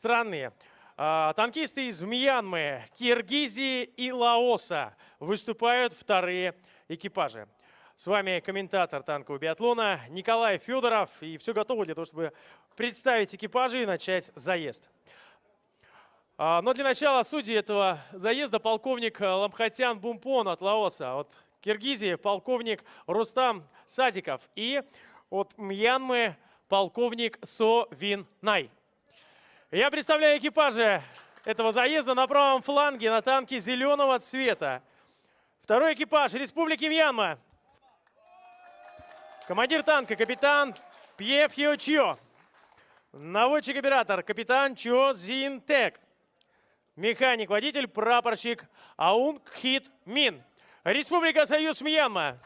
страны. А, танкисты из Мьянмы, Киргизии и Лаоса выступают вторые экипажи. С вами комментатор танкового биатлона Николай Федоров. И все готово для того, чтобы представить экипажи и начать заезд. А, но для начала судьи этого заезда полковник Ламхатян Бумпон от Лаоса. От Киргизии полковник Рустам Садиков. И от Мьянмы полковник Со Вин Най. Я представляю экипажи этого заезда на правом фланге на танке зеленого цвета. Второй экипаж Республики Мьянма. Командир танка капитан Пье Фьо Чио. Наводчик-оператор капитан Чо Зин Тек. Механик-водитель прапорщик Аун Кхит Мин. Республика Союз Мьянма.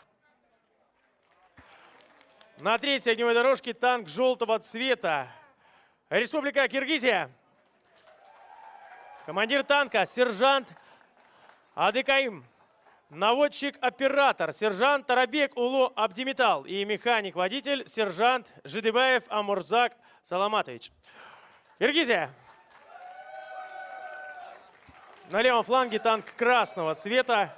На третьей огневой дорожке танк желтого цвета. Республика Киргизия. Командир танка сержант Адыкаим. Наводчик-оператор сержант Тарабек Улу Абдимитал и механик-водитель сержант Жидыбаев Амурзак Саламатович. Киргизия. На левом фланге танк красного цвета.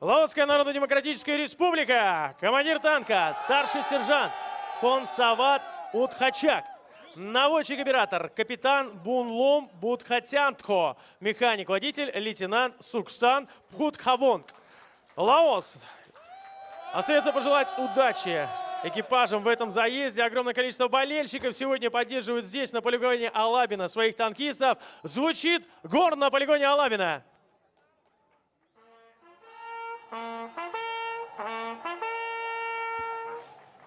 Лаосская Народно-Демократическая Республика. Командир танка, старший сержант Фонсават Утхачак. Наводчик-оператор, капитан Бунлом Будхатянтхо. Механик-водитель, лейтенант Суксан Пхутхавонг. Лаос. Остается пожелать удачи экипажам в этом заезде. Огромное количество болельщиков сегодня поддерживают здесь, на полигоне Алабина, своих танкистов. Звучит горн на полигоне Алабина.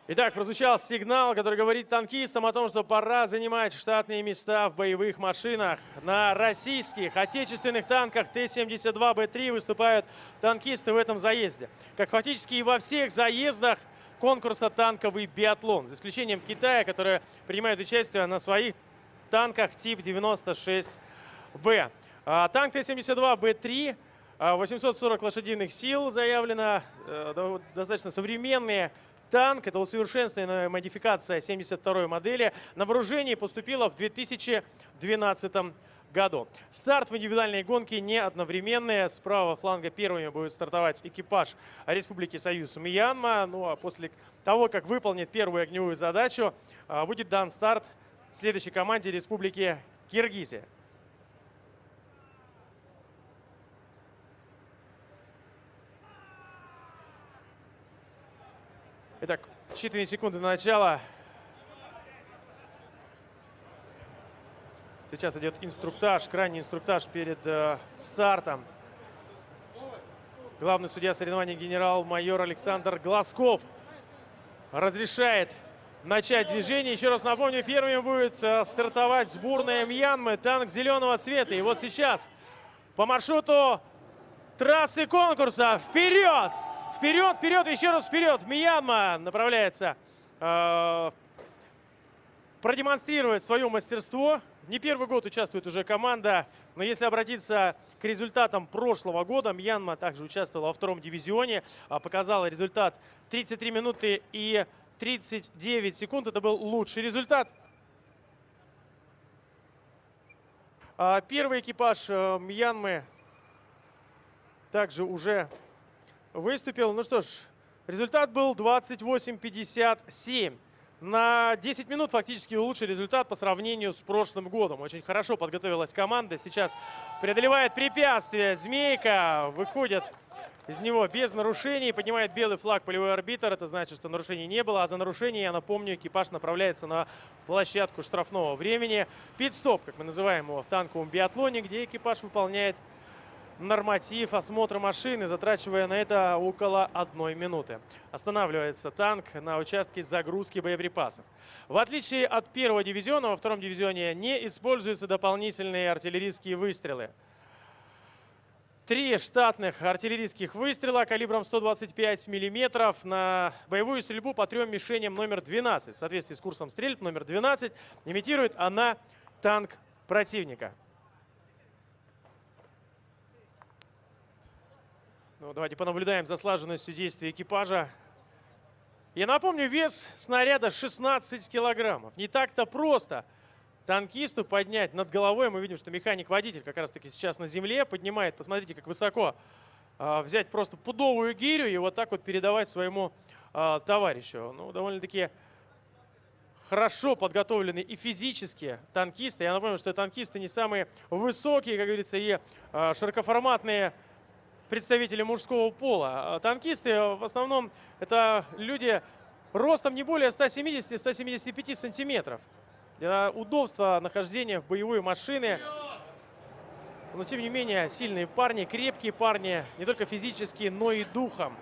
Итак, прозвучал сигнал, который говорит танкистам о том, что пора занимать штатные места в боевых машинах. На российских отечественных танках Т-72Б3 выступают танкисты в этом заезде. Как фактически и во всех заездах конкурса «Танковый биатлон», за исключением Китая, который принимает участие на своих танках тип 96Б. А, танк Т-72Б3 840 лошадиных сил заявлено, э, достаточно современные танк. Это усовершенствованная модификация 72-й модели. На вооружение поступила в 2012 году. Старт в индивидуальной гонке не одновременный. С правого фланга первыми будет стартовать экипаж Республики Союз Мьянма. Ну а после того, как выполнит первую огневую задачу, а, будет дан старт следующей команде Республики Киргизия. Итак, считанные секунды до начала. Сейчас идет инструктаж, крайний инструктаж перед э, стартом. Главный судья соревнований генерал-майор Александр Глазков разрешает начать движение. Еще раз напомню, первым будет э, стартовать сборная Мьянмы, танк зеленого цвета. И вот сейчас по маршруту трассы конкурса вперед! Вперед, вперед, еще раз вперед. Мьянма направляется э, продемонстрировать свое мастерство. Не первый год участвует уже команда, но если обратиться к результатам прошлого года, Мьянма также участвовала во втором дивизионе, а показала результат 33 минуты и 39 секунд. Это был лучший результат. А первый экипаж э, Мьянмы также уже выступил. Ну что ж, результат был 28-57. На 10 минут фактически лучший результат по сравнению с прошлым годом. Очень хорошо подготовилась команда. Сейчас преодолевает препятствие. Змейка выходит из него без нарушений. Поднимает белый флаг полевой арбитр. Это значит, что нарушений не было. А за нарушение, я напомню, экипаж направляется на площадку штрафного времени. Пит-стоп, как мы называем его в танковом биатлоне, где экипаж выполняет норматив осмотра машины, затрачивая на это около одной минуты. Останавливается танк на участке загрузки боеприпасов. В отличие от первого дивизиона, во втором дивизионе не используются дополнительные артиллерийские выстрелы. Три штатных артиллерийских выстрела калибром 125 мм на боевую стрельбу по трем мишеням номер 12. В соответствии с курсом стрельб номер 12 имитирует она танк противника. Ну, давайте понаблюдаем за слаженностью действия экипажа. Я напомню, вес снаряда 16 килограммов. Не так-то просто танкисту поднять над головой. Мы видим, что механик-водитель как раз-таки сейчас на земле поднимает. Посмотрите, как высоко э, взять просто пудовую гирю и вот так вот передавать своему э, товарищу. Ну, довольно-таки хорошо подготовлены и физически танкисты. Я напомню, что танкисты не самые высокие, как говорится, и э, широкоформатные представители мужского пола. Танкисты в основном это люди ростом не более 170-175 сантиметров. Для удобства нахождения в боевой машины. Но тем не менее сильные парни, крепкие парни, не только физически, но и духом.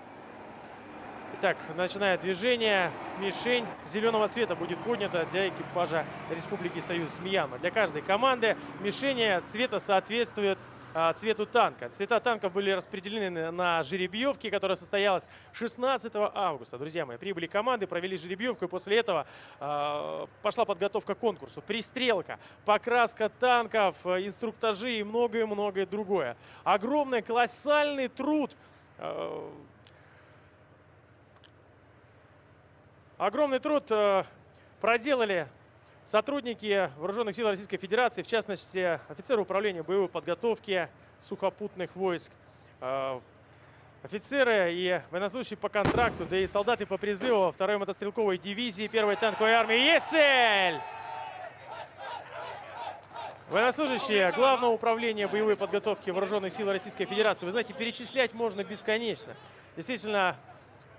Итак, начинает движение. Мишень зеленого цвета будет поднята для экипажа Республики Союз Мьянма. Для каждой команды мишени цвета соответствует а, цвету танка. Цвета танков были распределены на жеребьевке, которая состоялась 16 августа. Друзья мои, прибыли команды, провели жеребьевку, и после этого э, пошла подготовка к конкурсу. Пристрелка, покраска танков, инструктажи и многое-многое другое. Огромный, колоссальный труд э, Огромный труд проделали сотрудники Вооруженных сил Российской Федерации, в частности, офицеры управления боевой подготовки сухопутных войск, э, офицеры и военнослужащие по контракту, да и солдаты по призыву 2-й мотострелковой дивизии 1-й танковой армии. Есть цель! Военнослужащие Главного управления боевой подготовки Вооруженных сил Российской Федерации. Вы знаете, перечислять можно бесконечно. Действительно,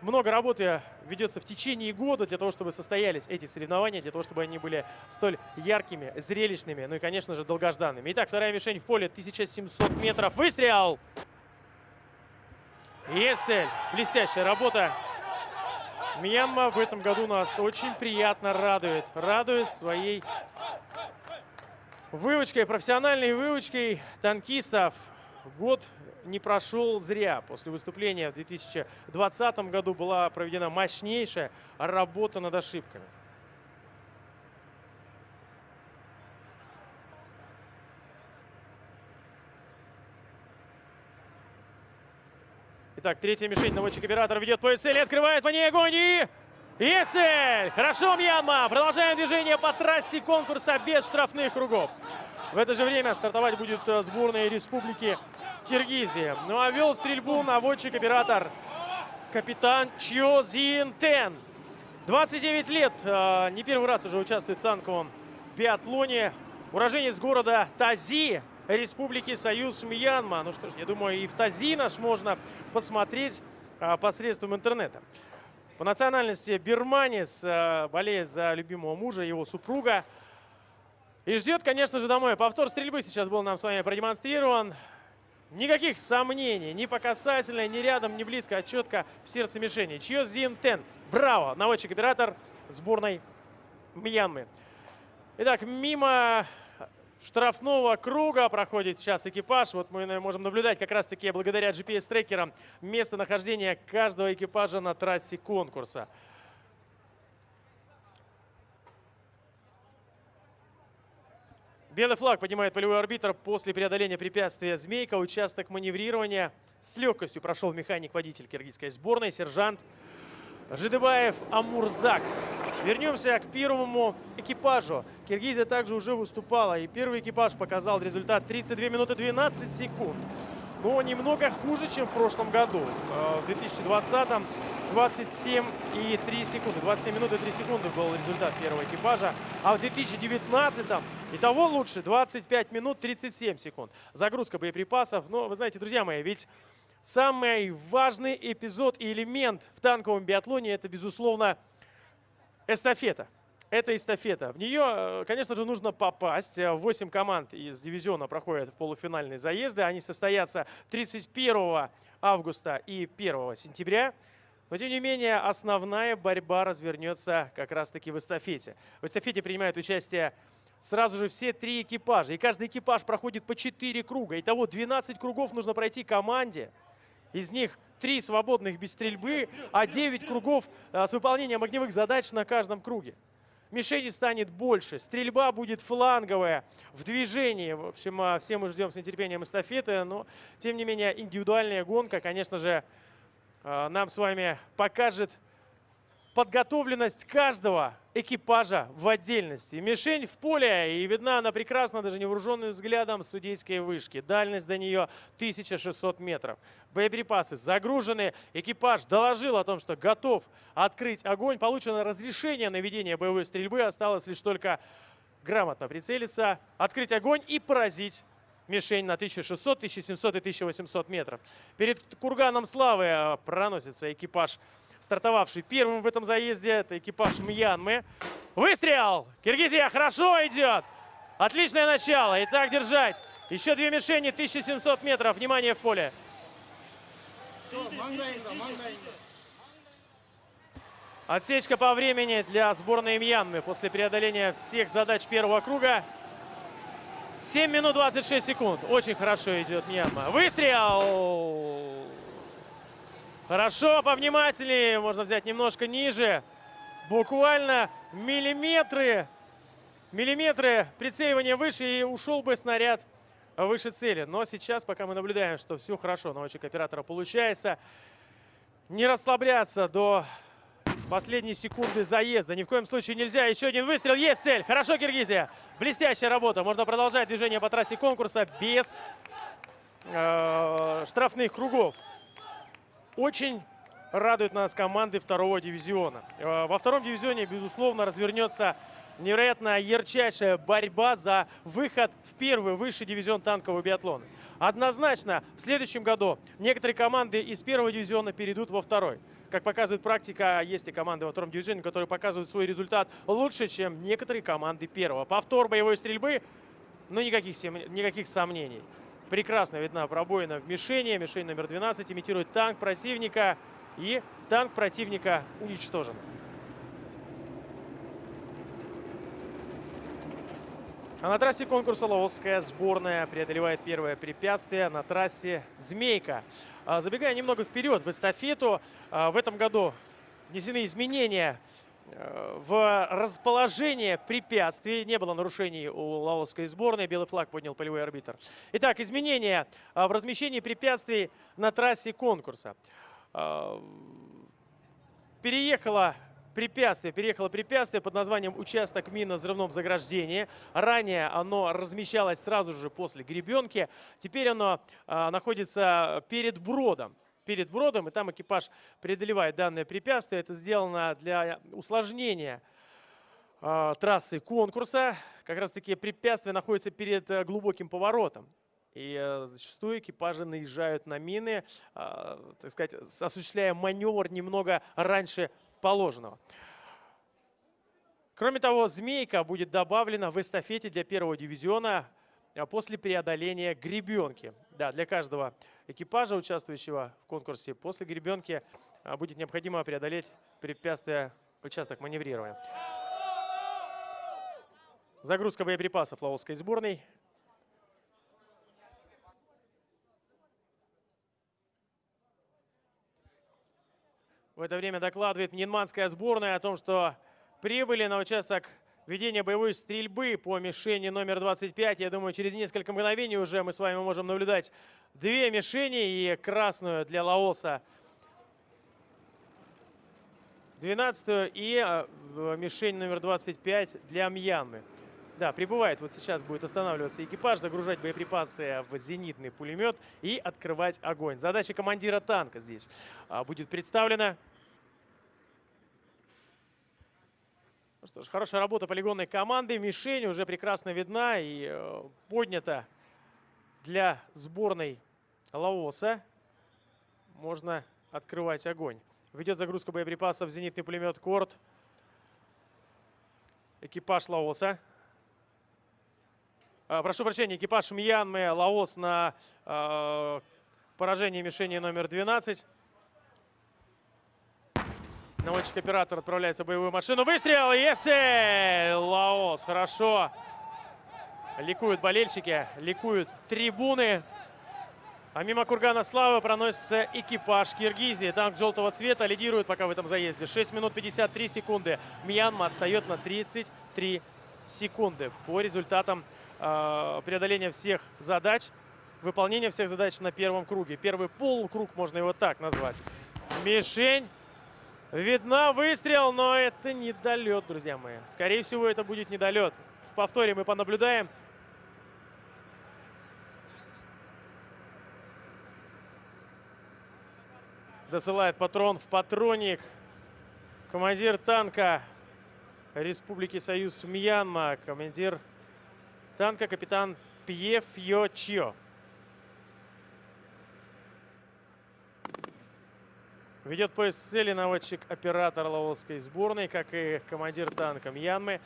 много работы ведется в течение года для того, чтобы состоялись эти соревнования, для того, чтобы они были столь яркими, зрелищными, ну и, конечно же, долгожданными. Итак, вторая мишень в поле, 1700 метров. Выстрел! Цель. Блестящая работа. Мьянма в этом году нас очень приятно радует. Радует своей вывочкой, профессиональной вывочкой танкистов. Год не прошел зря. После выступления в 2020 году была проведена мощнейшая работа над ошибками. Итак, третья мишень. Наводчик-оператор ведет по СЛ, открывает по ней огонь и... Есель! Хорошо, Мьянма! Продолжаем движение по трассе конкурса без штрафных кругов. В это же время стартовать будет э, сборная республики Киргизии. Ну а вел стрельбу наводчик-оператор капитан Чо Зин Тен. 29 лет, э, не первый раз уже участвует в танковом биатлоне. Уроженец города Тази, Республики Союз Мьянма. Ну что ж, я думаю, и в Тази наш можно посмотреть э, посредством интернета. По национальности бирманец, э, болеет за любимого мужа, его супруга. И ждет, конечно же, домой. Повтор стрельбы сейчас был нам с вами продемонстрирован. Никаких сомнений, ни по касательной, ни рядом, ни близко, а четко в сердце мишени. Чье Зинтен. Браво! Наводчик-оператор сборной Мьянмы. Итак, мимо штрафного круга проходит сейчас экипаж. Вот мы можем наблюдать как раз-таки благодаря GPS-трекерам местонахождение каждого экипажа на трассе конкурса. Белый флаг поднимает полевой арбитр после преодоления препятствия «Змейка». Участок маневрирования с легкостью прошел механик-водитель киргизской сборной, сержант Жидыбаев Амурзак. Вернемся к первому экипажу. Киргизия также уже выступала, и первый экипаж показал результат 32 минуты 12 секунд. Но немного хуже, чем в прошлом году. Э, в 2020 27 и 3 секунды. 27 минут и 3 секунды был результат первого экипажа. А в 2019 и того лучше 25 минут 37 секунд. Загрузка боеприпасов. Но вы знаете, друзья мои, ведь самый важный эпизод и элемент в танковом биатлоне это, безусловно, эстафета. Это эстафета. В нее, э, конечно же, нужно попасть. 8 команд из дивизиона проходят в полуфинальные заезды. Они состоятся 31 августа и 1 сентября. Но, тем не менее, основная борьба развернется как раз-таки в эстафете. В эстафете принимают участие сразу же все три экипажа. И каждый экипаж проходит по 4 круга. Итого 12 кругов нужно пройти команде. Из них 3 свободных без стрельбы, а 9 кругов а, с выполнением огневых задач на каждом круге. Мишени станет больше, стрельба будет фланговая, в движении. В общем, а, все мы ждем с нетерпением эстафеты, но, тем не менее, индивидуальная гонка, конечно же, а, нам с вами покажет подготовленность каждого экипажа в отдельности. Мишень в поле, и видна она прекрасно даже невооруженным взглядом судейской вышки. Дальность до нее 1600 метров. Боеприпасы загружены. Экипаж доложил о том, что готов открыть огонь. Получено разрешение на ведение боевой стрельбы. Осталось лишь только грамотно прицелиться, открыть огонь и поразить мишень на 1600, 1700 и 1800 метров. Перед курганом славы э, проносится экипаж стартовавший первым в этом заезде. Это экипаж Мьянмы. Выстрел! Киргизия хорошо идет! Отличное начало. И так держать. Еще две мишени, 1700 метров. Внимание в поле. Отсечка по времени для сборной Мьянмы после преодоления всех задач первого круга. 7 минут 26 секунд. Очень хорошо идет Мьянма. Выстрел! Хорошо, повнимательнее. Можно взять немножко ниже. Буквально миллиметры. Миллиметры прицеливания выше и ушел бы снаряд выше цели. Но сейчас, пока мы наблюдаем, что все хорошо, наводчик оператора получается, не расслабляться до последние секунды заезда. Ни в коем случае нельзя. Еще один выстрел. Есть цель. Хорошо, Киргизия. Блестящая работа. Можно продолжать движение по трассе конкурса без э, штрафных кругов. Очень радует нас команды второго дивизиона. Э, во втором дивизионе, безусловно, развернется невероятно ярчайшая борьба за выход в первый высший дивизион танкового биатлона. Однозначно, в следующем году некоторые команды из первого дивизиона перейдут во второй. Как показывает практика, есть и команды во втором дивизионе, которые показывают свой результат лучше, чем некоторые команды первого. Повтор боевой стрельбы, ну никаких, никаких сомнений. Прекрасно видна пробоина в мишени. Мишень номер 12 имитирует танк противника. И танк противника уничтожен. А на трассе конкурса Лаосская сборная преодолевает первое препятствие на трассе «Змейка». А, забегая немного вперед в эстафету, а, в этом году внесены изменения в расположение препятствий. Не было нарушений у лаосской сборной. Белый флаг поднял полевой арбитр. Итак, изменения а, в размещении препятствий на трассе конкурса. Переехала препятствие, переехало препятствие под названием участок минно-взрывном заграждении. Ранее оно размещалось сразу же после гребенки. Теперь оно находится перед бродом. Перед бродом, и там экипаж преодолевает данное препятствие. Это сделано для усложнения а, трассы конкурса. Как раз таки препятствие находится перед а, глубоким поворотом. И э, зачастую экипажи наезжают на мины, э, так сказать, осуществляя маневр немного раньше положенного. Кроме того, «Змейка» будет добавлена в эстафете для первого дивизиона а, после преодоления гребенки. Да, для каждого экипажа, участвующего в конкурсе, после гребенки а, будет необходимо преодолеть препятствие участок маневрирования. Загрузка боеприпасов лаосской сборной. В это время докладывает Мнинманская сборная о том, что прибыли на участок ведения боевой стрельбы по мишени номер 25. Я думаю, через несколько мгновений уже мы с вами можем наблюдать две мишени и красную для Лаоса 12 и а, мишень номер 25 для Мьянмы. Да, прибывает. Вот сейчас будет останавливаться экипаж, загружать боеприпасы в зенитный пулемет и открывать огонь. Задача командира танка здесь а, будет представлена. Ну что ж, хорошая работа полигонной команды. Мишень уже прекрасно видна и э, поднята для сборной Лаоса. Можно открывать огонь. Ведет загрузку боеприпасов зенитный пулемет «Корт». Экипаж Лаоса. А, прошу прощения, экипаж Мьянмы, Лаос на э, поражение мишени номер 12. Наводчик-оператор отправляется в боевую машину. Выстрел! Если! Лаос, хорошо. Ликуют болельщики, ликуют трибуны. А мимо Кургана Славы проносится экипаж Киргизии. Танк желтого цвета лидирует пока в этом заезде. 6 минут 53 секунды. Мьянма отстает на 33 секунды по результатам Э, преодоления всех задач, выполнения всех задач на первом круге. Первый полукруг, можно его так назвать. Мишень Видна выстрел, но это недолет, друзья мои. Скорее всего, это будет недолет. В повторе мы понаблюдаем. Досылает патрон в патроник. Командир танка Республики Союз Мьянма. Командир танка капитан Пьеф Йо Чио. Ведет поезд цели наводчик-оператор Лаосской сборной, как и командир танка Мьянмы.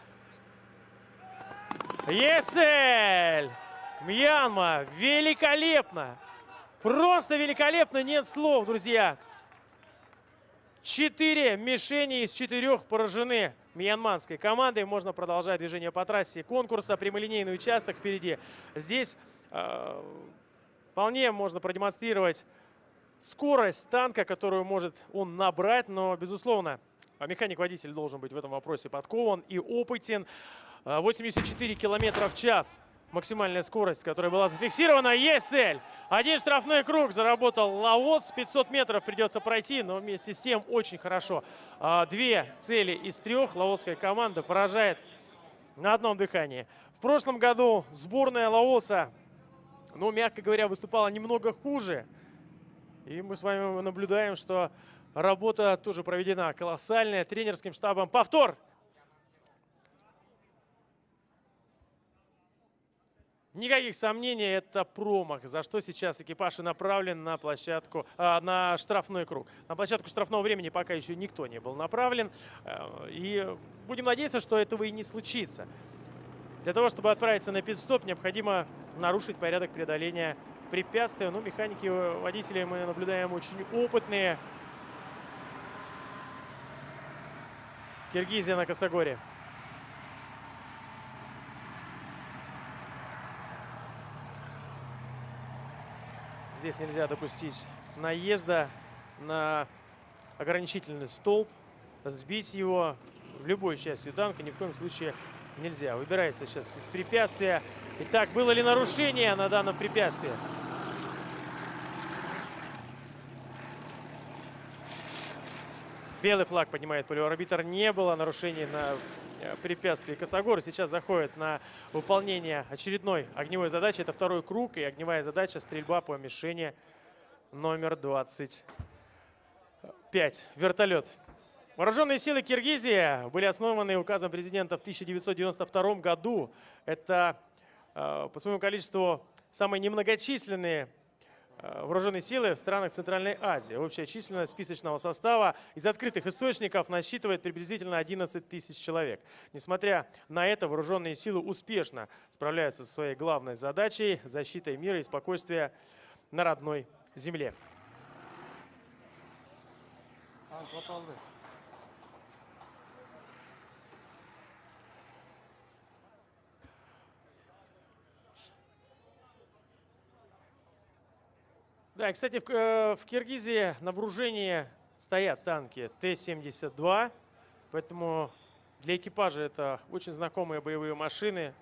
Есель! Мьянма! Великолепно! Просто великолепно! Нет слов, друзья! Четыре мишени из четырех поражены мьянманской командой. Можно продолжать движение по трассе конкурса. Прямолинейный участок впереди. Здесь э, вполне можно продемонстрировать скорость танка, которую может он набрать, но, безусловно, механик-водитель должен быть в этом вопросе подкован и опытен. 84 километра в час максимальная скорость, которая была зафиксирована. Есть цель! Один штрафной круг заработал Лаос. 500 метров придется пройти, но вместе с тем очень хорошо. А, две цели из трех лаосская команда поражает на одном дыхании. В прошлом году сборная Лаоса, ну, мягко говоря, выступала немного хуже. И мы с вами наблюдаем, что работа тоже проведена колоссальная тренерским штабом. Повтор! Никаких сомнений, это промах, за что сейчас экипаж и направлен на площадку, а, на штрафной круг. На площадку штрафного времени пока еще никто не был направлен. Э, и будем надеяться, что этого и не случится. Для того, чтобы отправиться на пит-стоп, необходимо нарушить порядок преодоления препятствия. Ну, механики, э, водители мы наблюдаем очень опытные. Киргизия на Косогоре. Здесь нельзя допустить наезда на ограничительный столб, сбить его в любой части танка ни в коем случае нельзя. Выбирается сейчас из препятствия. Итак, было ли нарушение на данном препятствии? Белый флаг поднимает полиорбитр. Не было нарушений на э, препятствии. Косогор сейчас заходит на выполнение очередной огневой задачи. Это второй круг и огневая задача стрельба по мишени номер 25. Вертолет. Вооруженные силы Киргизии были основаны указом президента в 1992 году. Это э, по своему количеству самые немногочисленные вооруженные силы в странах Центральной Азии. Общая численность списочного состава из открытых источников насчитывает приблизительно 11 тысяч человек. Несмотря на это, вооруженные силы успешно справляются со своей главной задачей – защитой мира и спокойствия на родной земле. Да, кстати, в, э, в Киргизии на вооружении стоят танки Т-72, поэтому для экипажа это очень знакомые боевые машины,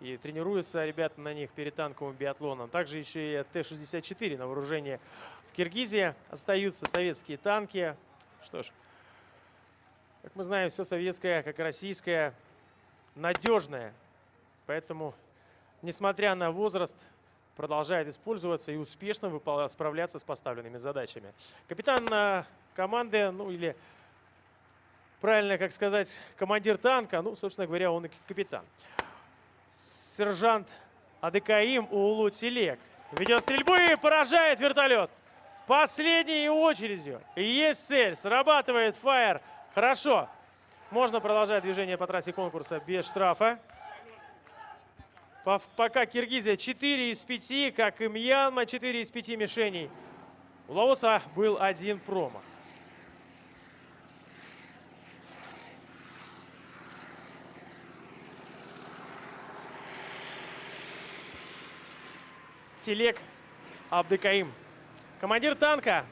и тренируются ребята на них перед танковым биатлоном. Также еще и Т-64 на вооружении в Киргизии остаются советские танки. Что ж, как мы знаем, все советское, как российское, надежное. Поэтому, несмотря на возраст, продолжает использоваться и успешно справляться с поставленными задачами. Капитан э, команды, ну или правильно, как сказать, командир танка, ну, собственно говоря, он и капитан. Сержант Адыкаим Улу Телек ведет стрельбу и поражает вертолет. Последней очередью. Есть цель. Срабатывает фаер. Хорошо. Можно продолжать движение по трассе конкурса без штрафа. Пока Киргизия 4 из 5, как и Мьянма 4 из 5 мишеней. У Лаоса был один промах. Телек Абдыкаим. Командир танка.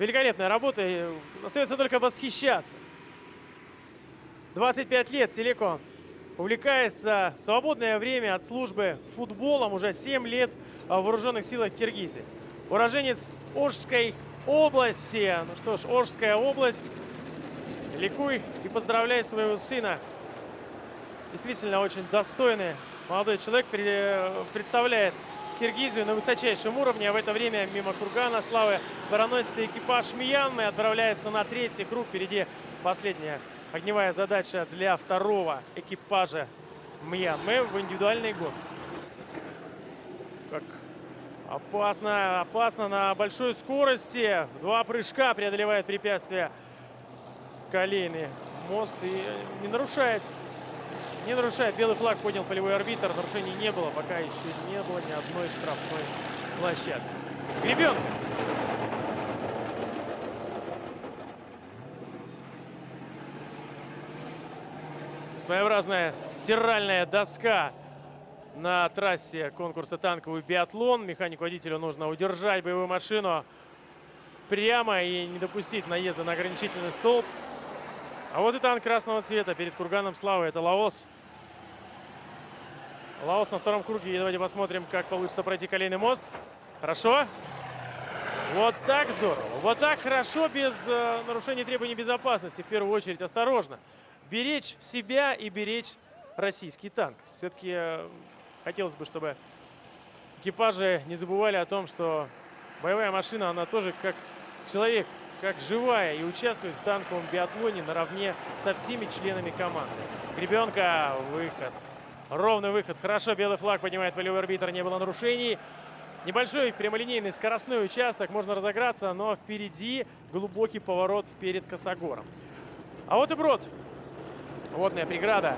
Великолепная работа. Остается только восхищаться. 25 лет Телеко увлекается в свободное время от службы футболом уже 7 лет в вооруженных силах Киргизии. Уроженец Ожской области. Ну что ж, Ожская область ликуй и поздравляй своего сына. Действительно очень достойный молодой человек представляет Киргизию на высочайшем уровне. А в это время мимо кургана славы проносится экипаж Мьянмы. Отправляется на третий круг. Впереди последняя огневая задача для второго экипажа Мьянмы в индивидуальной гонке. Как опасно, опасно на большой скорости. Два прыжка преодолевает препятствие колейный мост и не нарушает не нарушает. Белый флаг поднял полевой арбитр. Нарушений не было. Пока еще не было ни одной штрафной площадки. Гребен. Своеобразная стиральная доска на трассе конкурса танковый биатлон. Механику-водителю нужно удержать боевую машину прямо и не допустить наезда на ограничительный столб. А вот и танк красного цвета перед курганом славы. Это Лаос. Лаос на втором круге. И давайте посмотрим, как получится пройти колейный мост. Хорошо. Вот так здорово. Вот так хорошо, без э, нарушения требований безопасности. В первую очередь осторожно. Беречь себя и беречь российский танк. Все-таки э, хотелось бы, чтобы экипажи не забывали о том, что боевая машина, она тоже как человек, как живая и участвует в танковом биатлоне наравне со всеми членами команды. Гребенка, выход. Ровный выход. Хорошо, белый флаг поднимает полевой арбитр. Не было нарушений. Небольшой прямолинейный скоростной участок. Можно разограться, но впереди глубокий поворот перед Косогором. А вот и брод. Водная преграда.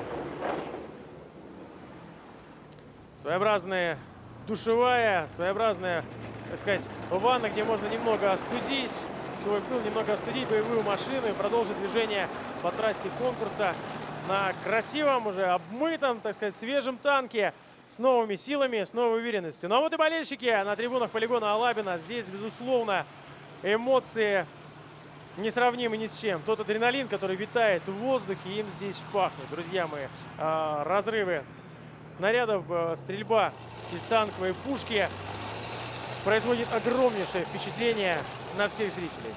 Своеобразная душевая, своеобразная, так сказать, ванна, где можно немного остудить свой пыл, немного остудить боевую машину и продолжить движение по трассе конкурса на красивом, уже обмытом, так сказать, свежем танке с новыми силами, с новой уверенностью. Ну а вот и болельщики на трибунах полигона Алабина. Здесь, безусловно, эмоции несравнимы ни с чем. Тот адреналин, который витает в воздухе, им здесь пахнет. Друзья мои, а, разрывы снарядов, а, стрельба из танковой пушки производит огромнейшее впечатление на всех зрителей.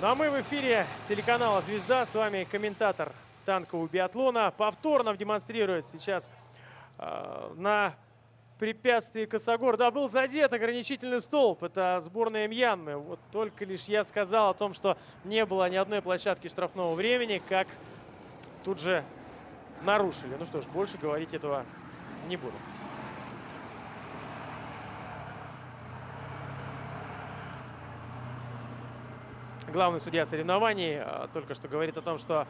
Ну а мы в эфире телеканала «Звезда». С вами комментатор танкового биатлона. Повторно демонстрирует сейчас э, на препятствии Косогор. Да, был задет ограничительный столб. Это сборная Мьянмы. Вот только лишь я сказал о том, что не было ни одной площадки штрафного времени, как тут же нарушили. Ну что ж, больше говорить этого не буду. Главный судья соревнований э, только что говорит о том, что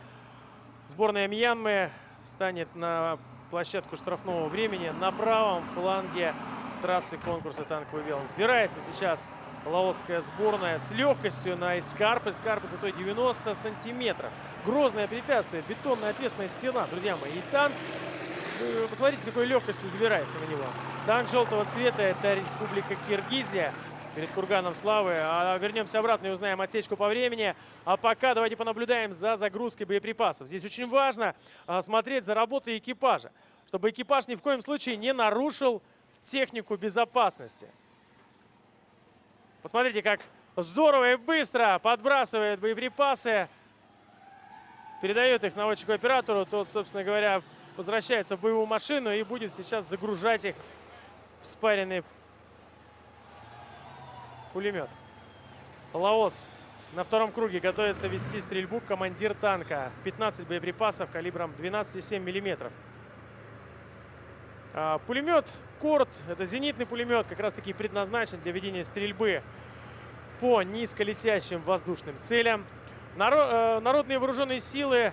Сборная Мьянмы станет на площадку штрафного времени на правом фланге трассы конкурса танковый вел. Сбирается сейчас лаосская сборная с легкостью на Эскарп. Эскарп высотой 90 сантиметров. Грозное препятствие, бетонная ответственная стена, друзья мои. И танк, посмотрите, какой легкостью забирается на него. Танк желтого цвета – это Республика Киргизия перед Курганом Славы. А вернемся обратно и узнаем отсечку по времени. А пока давайте понаблюдаем за загрузкой боеприпасов. Здесь очень важно а, смотреть за работой экипажа, чтобы экипаж ни в коем случае не нарушил технику безопасности. Посмотрите, как здорово и быстро подбрасывает боеприпасы. Передает их наводчику оператору. Тот, собственно говоря, возвращается в боевую машину и будет сейчас загружать их в спаренный пулемет. Лаос на втором круге готовится вести стрельбу командир танка. 15 боеприпасов калибром 12,7 миллиметров. А, пулемет Корт, это зенитный пулемет, как раз таки предназначен для ведения стрельбы по низколетящим воздушным целям. Э, народные вооруженные силы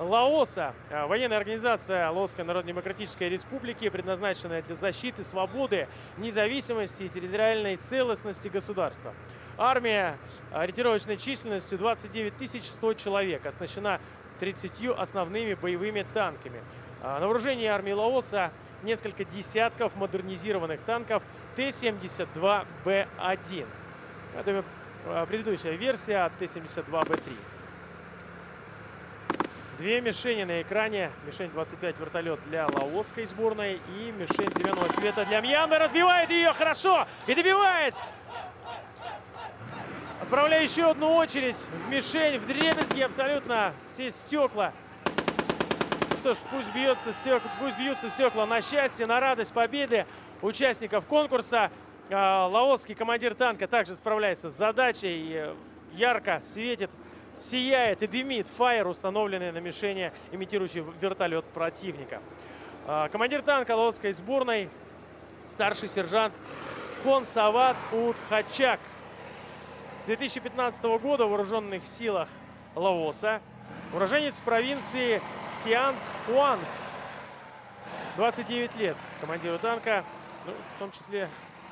Лаоса, э, военная организация Лаосской Народно-Демократической Республики, предназначенная для защиты свободы, независимости и территориальной целостности государства. Армия ориентировочной численностью 29 100 человек, оснащена 30 основными боевыми танками. Э, на вооружении армии Лаоса несколько десятков модернизированных танков Т-72Б1. Это э, предыдущая версия Т-72Б3. Две мишени на экране. Мишень 25 вертолет для лаосской сборной и мишень зеленого цвета для Мьянмы. Разбивает ее хорошо и добивает. Отправляю еще одну очередь в мишень, в дребезги абсолютно все стекла. Ну что ж, пусть бьется стекла, пусть бьются стекла на счастье, на радость победы участников конкурса. А, лаосский командир танка также справляется с задачей, ярко светит, сияет и дымит фаер, установленный на мишени, имитирующий вертолет противника. А, командир танка лаосской сборной, старший сержант Хон Сават Утхачак. С 2015 года в вооруженных силах Лаоса. Уроженец провинции Сиан-Хуанг. 29 лет командиру танка, ну, в том числе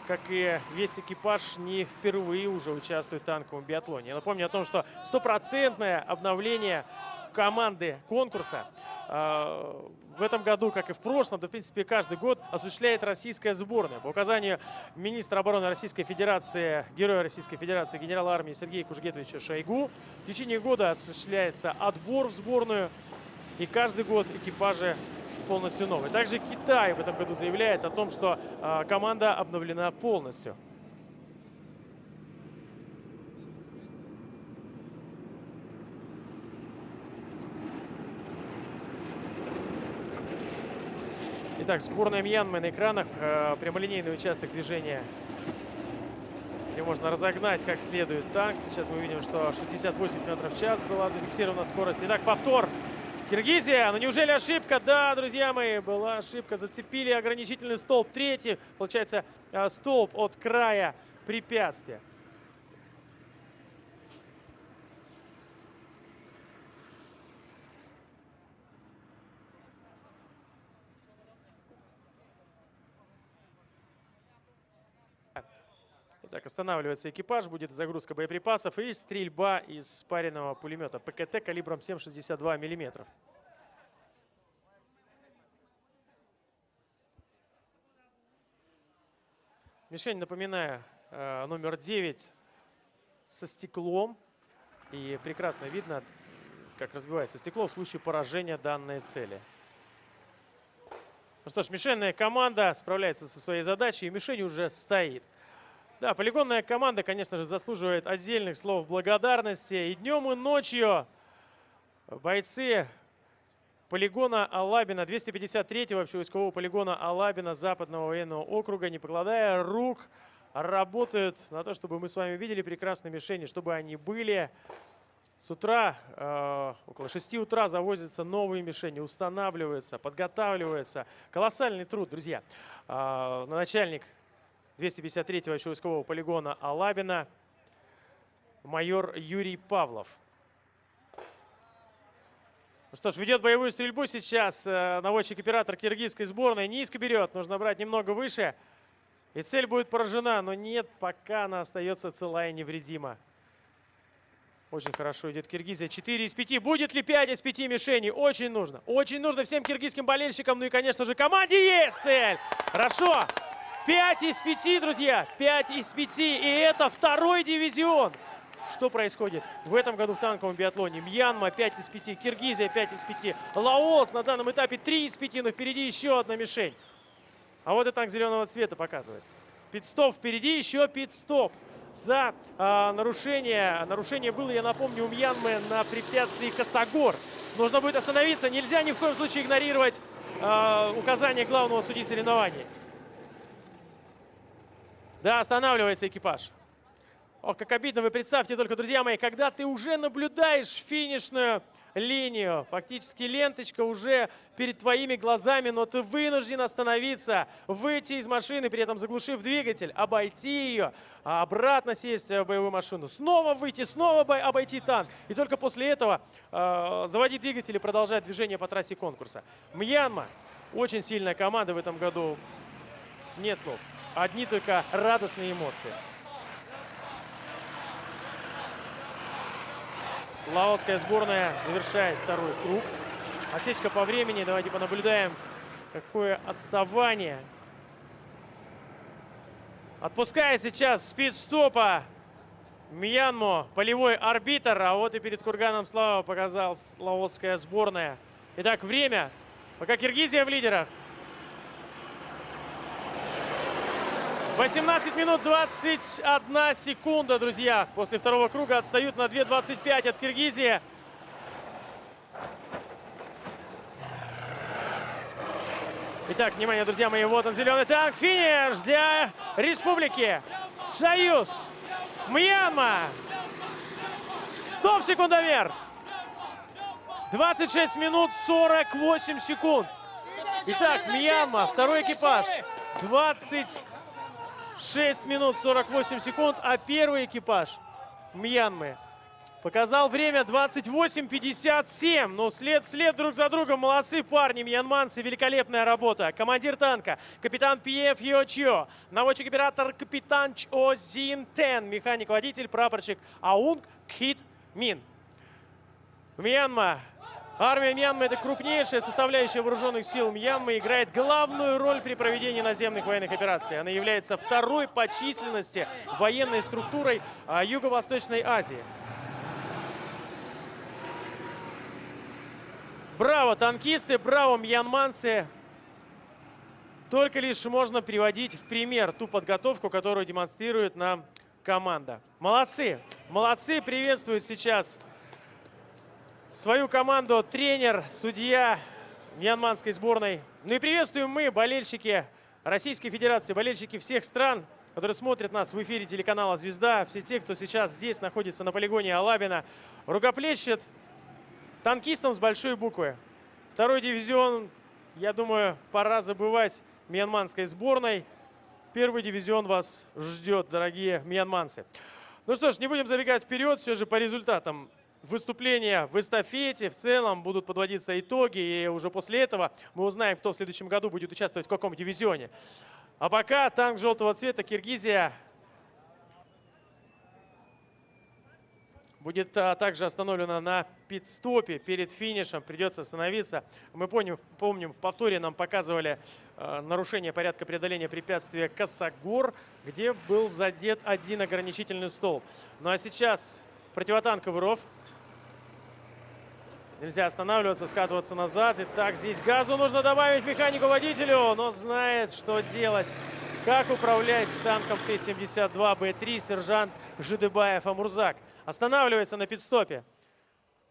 как и весь экипаж, не впервые уже участвует в танковом биатлоне. Я напомню о том, что стопроцентное обновление команды конкурса э, в этом году, как и в прошлом, да в принципе каждый год осуществляет российская сборная. По указанию министра обороны Российской Федерации, героя Российской Федерации, генерала армии Сергея Кужгетовича Шойгу, в течение года осуществляется отбор в сборную, и каждый год экипажи полностью новый. Также Китай в этом году заявляет о том, что э, команда обновлена полностью. Итак, сборная Мьянмы на экранах. Э, прямолинейный участок движения, где можно разогнать как следует танк. Сейчас мы видим, что 68 км в час была зафиксирована скорость. Итак, повтор. Киргизия, ну неужели ошибка? Да, друзья мои, была ошибка. Зацепили ограничительный столб. Третий, получается, э, столб от края препятствия. Так, останавливается экипаж, будет загрузка боеприпасов и стрельба из спаренного пулемета ПКТ калибром 7,62 мм. Мишень, напоминаю, э, номер 9 со стеклом. И прекрасно видно, как разбивается стекло в случае поражения данной цели. Ну что ж, мишенная команда справляется со своей задачей, и мишень уже стоит. Да, полигонная команда, конечно же, заслуживает отдельных слов благодарности. И днем, и ночью бойцы полигона Алабина, 253-го общевойскового полигона Алабина Западного военного округа, не покладая рук, работают на то, чтобы мы с вами видели прекрасные мишени, чтобы они были. С утра, э, около 6 утра завозятся новые мишени, устанавливаются, подготавливаются. Колоссальный труд, друзья. Э, начальник 253-го войскового полигона Алабина майор Юрий Павлов. Ну что ж, ведет боевую стрельбу сейчас э, наводчик-оператор киргизской сборной. Низко берет, нужно брать немного выше. И цель будет поражена, но нет, пока она остается целая и невредима. Очень хорошо идет Киргизия. 4 из 5. Будет ли 5 из 5 мишеней? Очень нужно. Очень нужно всем киргизским болельщикам. Ну и, конечно же, команде есть цель. Хорошо. 5 из 5, друзья, 5 из 5. И это второй дивизион. Что происходит в этом году в танковом биатлоне? Мьянма 5 из 5, Киргизия 5 из 5, Лаос на данном этапе 3 из 5, но впереди еще одна мишень. А вот и танк зеленого цвета показывается. Пит-стоп впереди, еще пит-стоп за э, нарушение. Нарушение было, я напомню, у Мьянмы на препятствии Косогор. Нужно будет остановиться. Нельзя ни в коем случае игнорировать э, указания главного судьи соревнований. Да, останавливается экипаж. Ох, как обидно, вы представьте только, друзья мои, когда ты уже наблюдаешь финишную линию, фактически ленточка уже перед твоими глазами, но ты вынужден остановиться, выйти из машины, при этом заглушив двигатель, обойти ее, а обратно сесть в боевую машину, снова выйти, снова обойти танк. И только после этого э, заводить двигатель и продолжать движение по трассе конкурса. Мьянма, очень сильная команда в этом году, нет слов одни только радостные эмоции. Славовская сборная завершает второй круг. Отсечка по времени. Давайте понаблюдаем, какое отставание. Отпускает сейчас спид-стопа Мьянмо, полевой арбитр. А вот и перед Курганом Слава показал славовская сборная. Итак, время. Пока Киргизия в лидерах. 18 минут 21 секунда, друзья. После второго круга отстают на 2.25 от Киргизии. Итак, внимание, друзья мои, вот он, зеленый танк. Финиш для республики. Союз. Мьянма. Стоп, секундомер. 26 минут 48 секунд. Итак, Мьянма, второй экипаж. 26 минут 48 секунд, а первый экипаж Мьянмы показал время 28.57. Ну, след след друг за другом. Молодцы парни, мьянманцы. Великолепная работа. Командир танка, капитан Пьев Йочо. Наводчик-оператор капитан Чо Зин Тен. Механик-водитель, прапорщик Аунг Кхит Мин. Мьянма Армия Мьянмы – это крупнейшая составляющая вооруженных сил Мьянмы, играет главную роль при проведении наземных военных операций. Она является второй по численности военной структурой а, Юго-Восточной Азии. Браво, танкисты, браво, мьянманцы. Только лишь можно приводить в пример ту подготовку, которую демонстрирует нам команда. Молодцы, молодцы, приветствуют сейчас свою команду тренер, судья мьянманской сборной. Ну и приветствуем мы, болельщики Российской Федерации, болельщики всех стран, которые смотрят нас в эфире телеканала «Звезда», все те, кто сейчас здесь находится на полигоне Алабина, рукоплещет танкистам с большой буквы. Второй дивизион, я думаю, пора забывать мьянманской сборной. Первый дивизион вас ждет, дорогие мьянманцы. Ну что ж, не будем забегать вперед, все же по результатам выступления в эстафете в целом будут подводиться итоги, и уже после этого мы узнаем, кто в следующем году будет участвовать в каком дивизионе. А пока танк желтого цвета Киргизия будет а, также остановлена на пит-стопе перед финишем. Придется остановиться. Мы помним, помним в повторе нам показывали а, нарушение порядка преодоления препятствия Косогор, где был задет один ограничительный стол. Ну а сейчас противотанковый ров Нельзя останавливаться, скатываться назад. Итак, здесь газу нужно добавить механику-водителю, но знает, что делать. Как управлять танком Т-72Б3 сержант Жидыбаев Амурзак. Останавливается на пидстопе.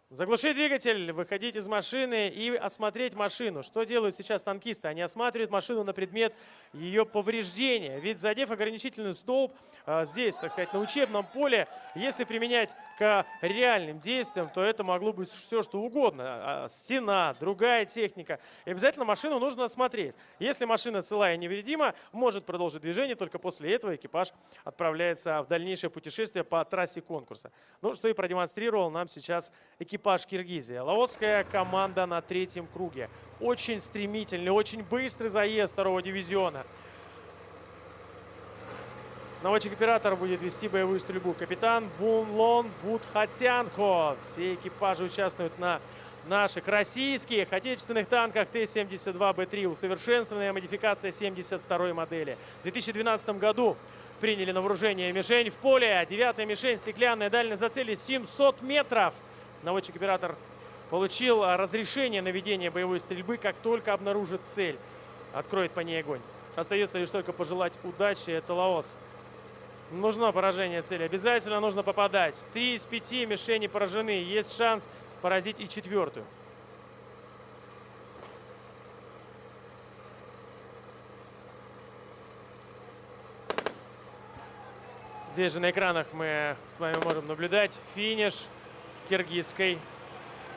Заглушить двигатель, выходить из машины и осмотреть машину. Что делают сейчас танкисты? Они осматривают машину на предмет ее повреждения. Ведь задев ограничительный столб а, здесь, так сказать, на учебном поле, если применять к реальным действиям, то это могло быть все, что угодно. А, стена, другая техника. И обязательно машину нужно осмотреть. Если машина целая и невредима, может продолжить движение, только после этого экипаж отправляется в дальнейшее путешествие по трассе конкурса. Ну, что и продемонстрировал нам сейчас экипаж экипаж Киргизии. Лаосская команда на третьем круге. Очень стремительный, очень быстрый заезд второго дивизиона. Наводчик-оператор будет вести боевую стрельбу. Капитан Бунлон Будхатянко. Все экипажи участвуют на наших российских отечественных танках Т-72Б3. Усовершенствованная модификация 72 модели. В 2012 году приняли на вооружение мишень в поле. Девятая мишень, стеклянная, дальность за цели 700 метров наводчик-оператор получил а, разрешение на ведение боевой стрельбы, как только обнаружит цель. Откроет по ней огонь. Остается лишь только пожелать удачи. Это Лаос. Нужно поражение цели. Обязательно нужно попадать. Три из пяти мишени поражены. Есть шанс поразить и четвертую. Здесь же на экранах мы с вами можем наблюдать финиш киргизской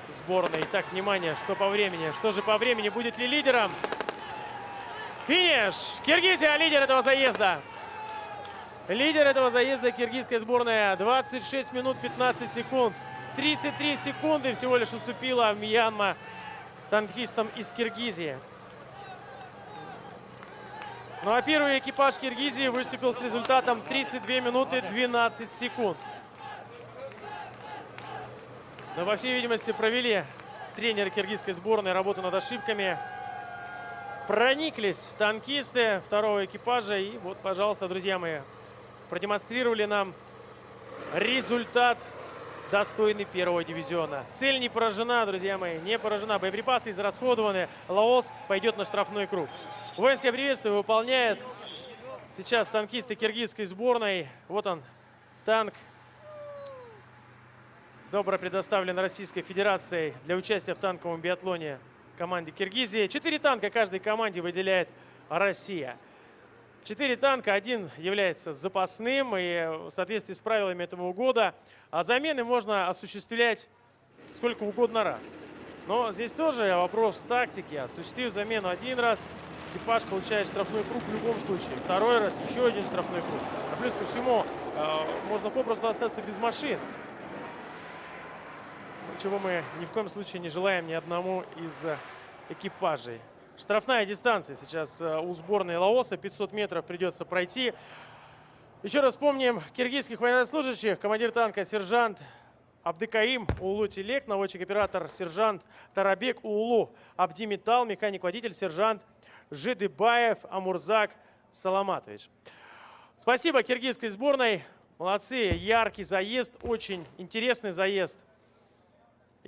сборной. Итак, внимание, что по времени? Что же по времени? Будет ли лидером? Финиш! Киргизия лидер этого заезда. Лидер этого заезда киргизская сборная. 26 минут 15 секунд. 33 секунды всего лишь уступила Мьянма танкистам из Киргизии. Ну а первый экипаж Киргизии выступил с результатом 32 минуты 12 секунд. Но, по всей видимости, провели тренеры киргизской сборной работу над ошибками. Прониклись танкисты второго экипажа. И вот, пожалуйста, друзья мои, продемонстрировали нам результат достойный первого дивизиона. Цель не поражена, друзья мои, не поражена. Боеприпасы израсходованы. Лаос пойдет на штрафной круг. Воинское приветствие выполняет сейчас танкисты киргизской сборной. Вот он, танк, добро предоставлен Российской Федерацией для участия в танковом биатлоне команде Киргизии. Четыре танка каждой команде выделяет Россия. Четыре танка, один является запасным и в соответствии с правилами этого года. А замены можно осуществлять сколько угодно раз. Но здесь тоже вопрос тактики. Осуществив замену один раз, экипаж получает штрафной круг в любом случае. Второй раз еще один штрафной круг. А плюс ко всему, э, можно попросту остаться без машин. Чего мы ни в коем случае не желаем ни одному из экипажей. Штрафная дистанция сейчас э, у сборной Лаоса. 500 метров придется пройти. Еще раз вспомним киргизских военнослужащих. Командир танка сержант Абдыкаим Улу Телек, наводчик-оператор сержант Тарабек Улу Абдимитал, механик-водитель сержант Жидыбаев Амурзак Саламатович. Спасибо киргизской сборной. Молодцы, яркий заезд, очень интересный заезд.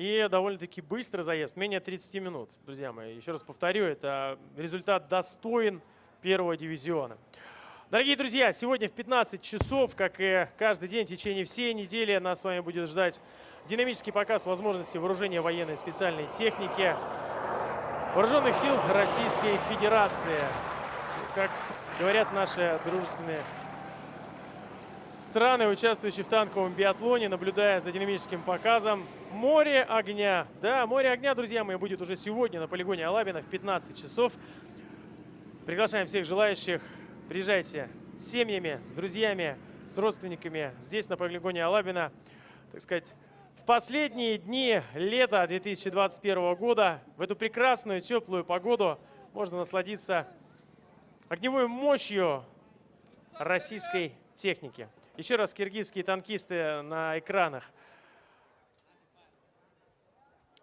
И довольно-таки быстрый заезд, менее 30 минут, друзья мои. Еще раз повторю, это результат достоин первого дивизиона. Дорогие друзья, сегодня в 15 часов, как и каждый день в течение всей недели, нас с вами будет ждать динамический показ возможностей вооружения военной специальной техники Вооруженных сил Российской Федерации. Как говорят наши дружественные страны, участвующие в танковом биатлоне, наблюдая за динамическим показом. Море огня. Да, море огня, друзья мои, будет уже сегодня на полигоне Алабина в 15 часов. Приглашаем всех желающих. Приезжайте с семьями, с друзьями, с родственниками здесь на полигоне Алабина. Так сказать, в последние дни лета 2021 года, в эту прекрасную теплую погоду, можно насладиться огневой мощью российской техники. Еще раз киргизские танкисты на экранах.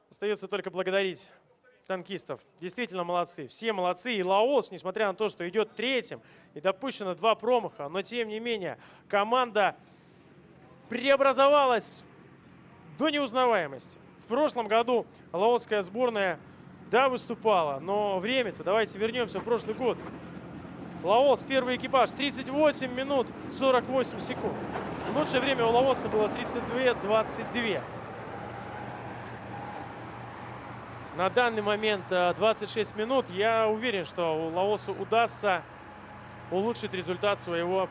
Остается только благодарить танкистов. Действительно молодцы. Все молодцы. И Лаос, несмотря на то, что идет третьим и допущено два промаха, но тем не менее команда преобразовалась до неузнаваемости. В прошлом году лаосская сборная, да, выступала, но время-то, давайте вернемся в прошлый год. Лаос, первый экипаж, 38 минут 48 секунд. Лучшее время у Лаоса было 32-22. На данный момент 26 э, минут. Я уверен, что Лаосу удастся улучшить результат своего,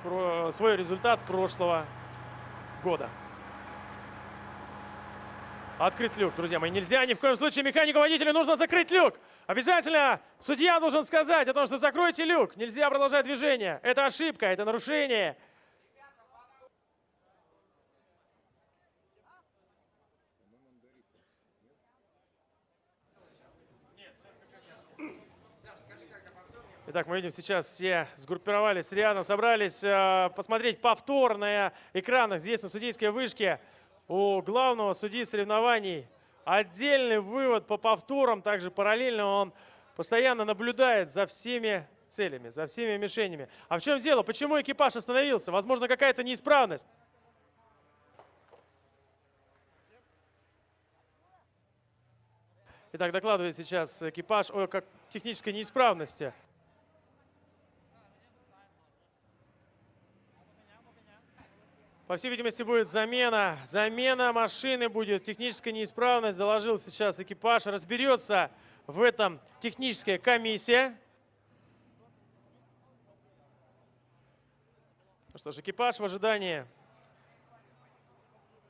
свой результат прошлого года. Открыть люк, друзья мои. Нельзя ни в коем случае механику-водителю нужно закрыть люк. Обязательно судья должен сказать о том, что закройте люк. Нельзя продолжать движение. Это ошибка, это нарушение. Итак, мы видим сейчас все сгруппировались рядом, собрались э, посмотреть повтор на экранах здесь на судейской вышке у главного судьи соревнований отдельный вывод по повторам, также параллельно он постоянно наблюдает за всеми целями, за всеми мишенями. А в чем дело? Почему экипаж остановился? Возможно, какая-то неисправность. Итак, докладывает сейчас экипаж о как технической неисправности. По всей видимости, будет замена. Замена машины будет. Техническая неисправность. Доложил сейчас экипаж. Разберется в этом техническая комиссия. Ну что ж, экипаж в ожидании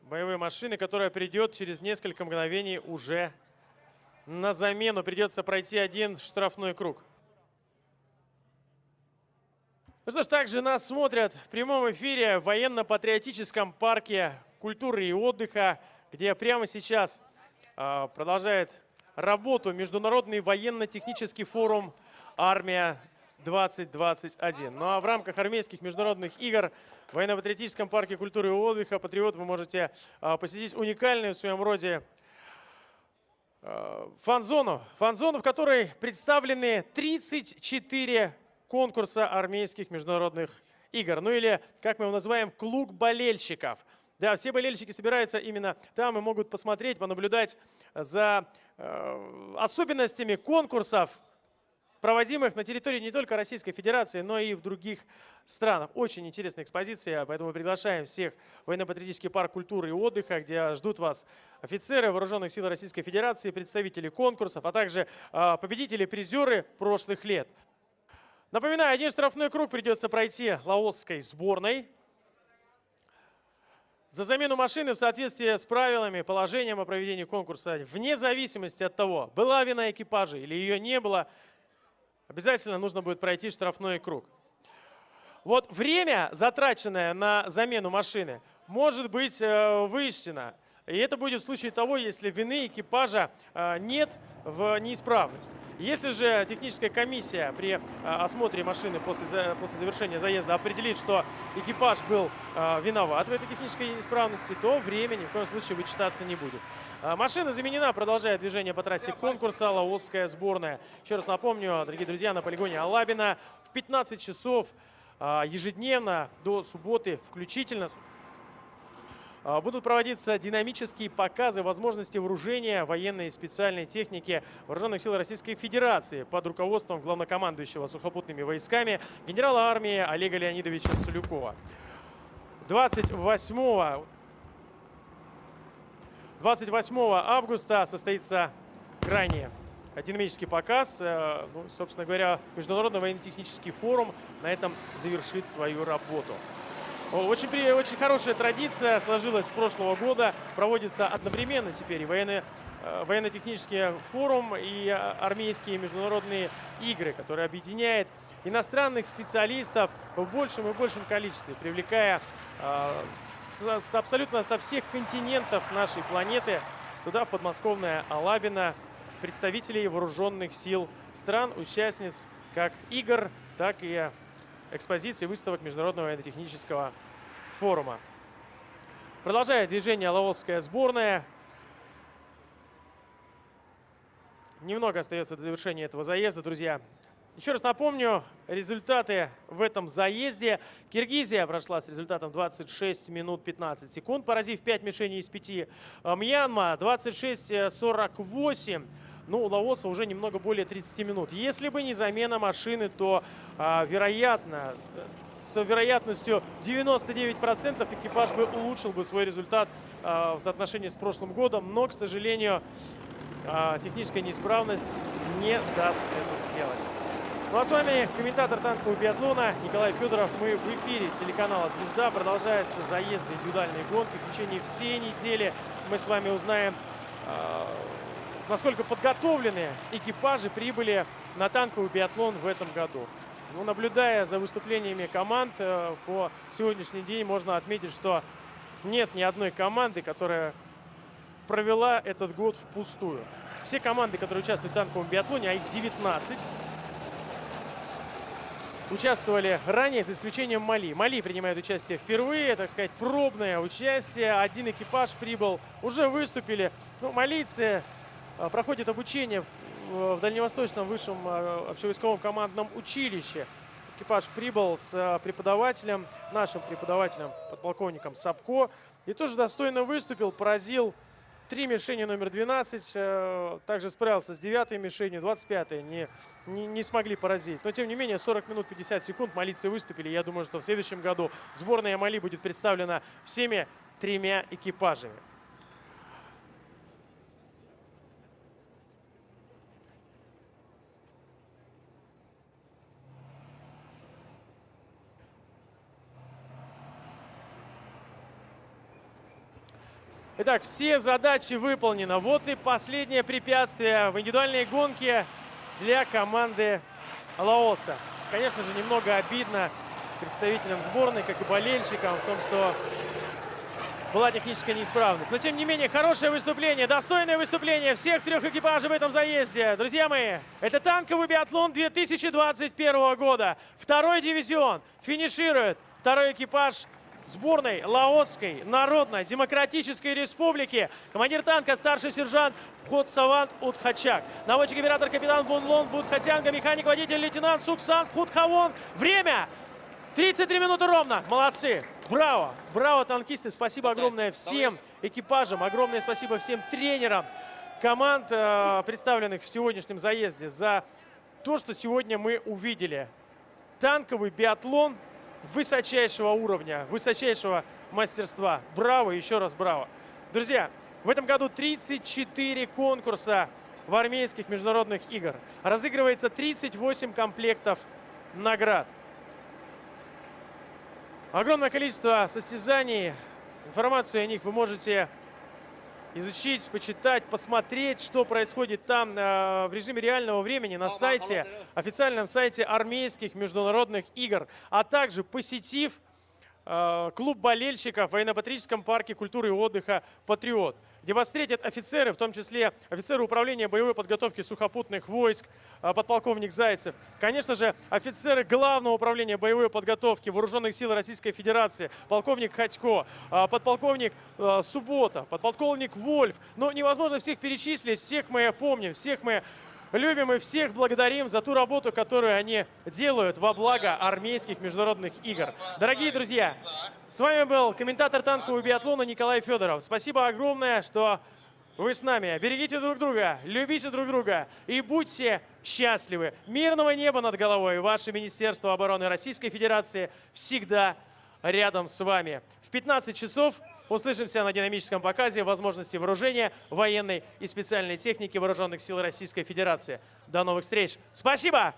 боевой машины, которая придет через несколько мгновений уже на замену. Придется пройти один штрафной круг. Ну что ж, также нас смотрят в прямом эфире в военно-патриотическом парке культуры и отдыха, где прямо сейчас э, продолжает работу Международный военно-технический форум «Армия-2021». Ну а в рамках армейских международных игр в военно-патриотическом парке культуры и отдыха «Патриот» вы можете э, посетить уникальную в своем роде э, фан-зону, фан-зону, в которой представлены 34 конкурса армейских международных игр. Ну или, как мы его называем, клуб болельщиков. Да, все болельщики собираются именно там и могут посмотреть, понаблюдать за э, особенностями конкурсов проводимых на территории не только Российской Федерации, но и в других странах. Очень интересная экспозиция, поэтому приглашаем всех в военно-патриотический парк культуры и отдыха, где ждут вас офицеры Вооруженных сил Российской Федерации, представители конкурсов, а также а, победители, призеры прошлых лет. Напоминаю, один штрафной круг придется пройти лаосской сборной. За замену машины в соответствии с правилами, положением о проведении конкурса, вне зависимости от того, была вина экипажа или ее не было, обязательно нужно будет пройти штрафной круг. Вот время, затраченное на замену машины, может быть э, вычтено. И это будет в случае того, если вины экипажа а, нет в неисправность. Если же техническая комиссия при а, осмотре машины после, после завершения заезда определит, что экипаж был а, виноват в этой технической неисправности, то время ни в коем случае вычитаться не будет. Машина заменена, продолжая движение по трассе конкурса «Лаосская сборная». Еще раз напомню, дорогие друзья, на полигоне Алабина в 15 часов ежедневно до субботы включительно. А, будут проводиться динамические показы возможностей вооружения военной и специальной техники Вооруженных сил Российской Федерации под руководством главнокомандующего сухопутными войсками генерала армии Олега Леонидовича Солюкова. 28 28 августа состоится крайне динамический показ. Э, ну, собственно говоря, Международный военно-технический форум на этом завершит свою работу. Очень, очень хорошая традиция сложилась с прошлого года. Проводится одновременно теперь и военный, э, военно-технический форум, и армейские международные игры, которые объединяет иностранных специалистов в большем и большем количестве, привлекая э, с, с абсолютно со всех континентов нашей планеты сюда, в подмосковное Алабино, представителей вооруженных сил стран, участниц как игр, так и экспозиций выставок Международного военно-технического форума. Продолжая движение лаосская сборная. Немного остается до завершения этого заезда, друзья. Еще раз напомню, результаты в этом заезде. Киргизия прошла с результатом 26 минут 15 секунд, поразив 5 мишеней из 5. Мьянма 26-48 ну, у Лаоса уже немного более 30 минут. Если бы не замена машины, то, а, вероятно, с вероятностью 99% экипаж бы улучшил бы свой результат а, в соотношении с прошлым годом. Но, к сожалению, а, техническая неисправность не даст это сделать. Ну а с вами комментатор танкового биатлона Николай Федоров. Мы в эфире телеканала «Звезда». Продолжается заезд индивидуальной гонки. В течение всей недели мы с вами узнаем насколько подготовлены экипажи прибыли на танковый биатлон в этом году. Ну, наблюдая за выступлениями команд э, по сегодняшний день, можно отметить, что нет ни одной команды, которая провела этот год впустую. Все команды, которые участвуют в танковом биатлоне, а их 19, участвовали ранее, за исключением Мали. Мали принимает участие впервые, так сказать, пробное участие. Один экипаж прибыл, уже выступили. Ну, малийцы проходит обучение в Дальневосточном высшем э, общевойсковом командном училище. Экипаж прибыл с э, преподавателем, нашим преподавателем, подполковником Сапко. И тоже достойно выступил, поразил три мишени номер 12. Также справился с девятой мишенью, 25 не, не, не смогли поразить. Но тем не менее 40 минут 50 секунд малицы выступили. Я думаю, что в следующем году сборная Мали будет представлена всеми тремя экипажами. Итак, все задачи выполнены. Вот и последнее препятствие в индивидуальной гонке для команды Лаоса. Конечно же, немного обидно представителям сборной, как и болельщикам, в том, что была техническая неисправность. Но, тем не менее, хорошее выступление, достойное выступление всех трех экипажей в этом заезде. Друзья мои, это танковый биатлон 2021 года. Второй дивизион финиширует. Второй экипаж сборной Лаосской Народной Демократической Республики. Командир танка старший сержант Ходсаван Утхачак. Наводчик оператор капитан Бунлон Будхатянга, механик-водитель лейтенант Суксан Путхавон. Время 33 минуты ровно. Молодцы. Браво. Браво, танкисты. Спасибо огромное всем экипажам. Огромное спасибо всем тренерам команд, э, представленных в сегодняшнем заезде, за то, что сегодня мы увидели. Танковый биатлон высочайшего уровня, высочайшего мастерства. Браво, еще раз браво. Друзья, в этом году 34 конкурса в армейских международных игр. Разыгрывается 38 комплектов наград. Огромное количество состязаний. Информацию о них вы можете изучить, почитать, посмотреть, что происходит там э, в режиме реального времени на сайте, официальном сайте армейских международных игр, а также посетив э, клуб болельщиков в военно-патриотическом парке культуры и отдыха «Патриот» где вас встретят офицеры, в том числе офицеры управления боевой подготовки сухопутных войск, а, подполковник Зайцев. Конечно же, офицеры Главного управления боевой подготовки Вооруженных сил Российской Федерации, полковник Ходько, а, подполковник а, Суббота, подполковник Вольф. Но невозможно всех перечислить, всех мы помним, всех мы любим и всех благодарим за ту работу, которую они делают во благо армейских международных игр. Дорогие друзья, с вами был комментатор танкового биатлона Николай Федоров. Спасибо огромное, что вы с нами. Берегите друг друга, любите друг друга и будьте счастливы. Мирного неба над головой. Ваше Министерство обороны Российской Федерации всегда рядом с вами. В 15 часов услышимся на динамическом показе возможности вооружения военной и специальной техники Вооруженных сил Российской Федерации. До новых встреч. Спасибо!